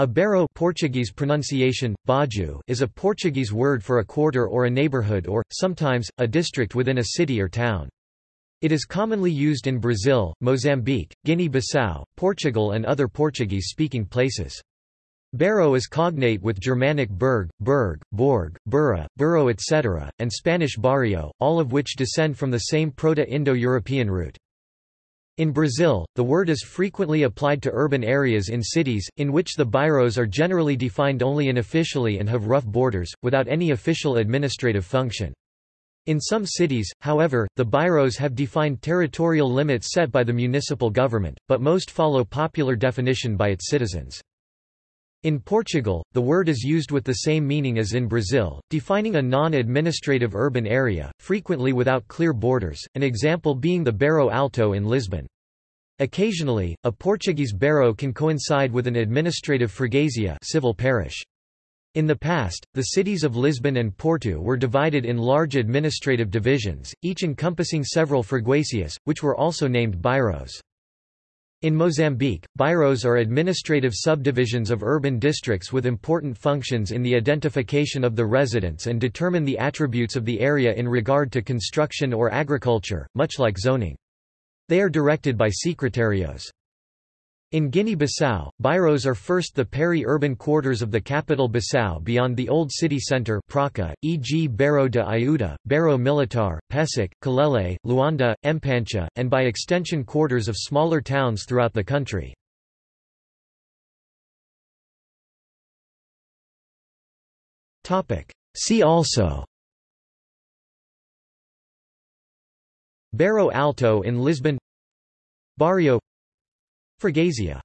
A bairro Portuguese pronunciation, baju is a Portuguese word for a quarter or a neighborhood or, sometimes, a district within a city or town. It is commonly used in Brazil, Mozambique, Guinea-Bissau, Portugal and other Portuguese-speaking places. Bairro is cognate with Germanic burg, burg, borg, burra, burro etc., and Spanish barrio, all of which descend from the same Proto-Indo-European root. In Brazil, the word is frequently applied to urban areas in cities, in which the bairros are generally defined only unofficially and have rough borders, without any official administrative function. In some cities, however, the bairros have defined territorial limits set by the municipal government, but most follow popular definition by its citizens. In Portugal, the word is used with the same meaning as in Brazil, defining a non-administrative urban area, frequently without clear borders, an example being the Bairro Alto in Lisbon. Occasionally, a Portuguese bairro can coincide with an administrative freguesia civil parish. In the past, the cities of Lisbon and Porto were divided in large administrative divisions, each encompassing several freguesias, which were also named bairros. In Mozambique, bairros are administrative subdivisions of urban districts with important functions in the identification of the residents and determine the attributes of the area in regard to construction or agriculture, much like zoning. They are directed by secretarios. In Guinea-Bissau, bairros are first the peri-urban quarters of the capital Bissau beyond the old city centre e.g. Bairro de Iuta, Bairro Militar, Pesic, Kalele, Luanda, Mpancha, and by extension quarters of smaller towns throughout the country. See also Bairro Alto in Lisbon Barrio Freguesia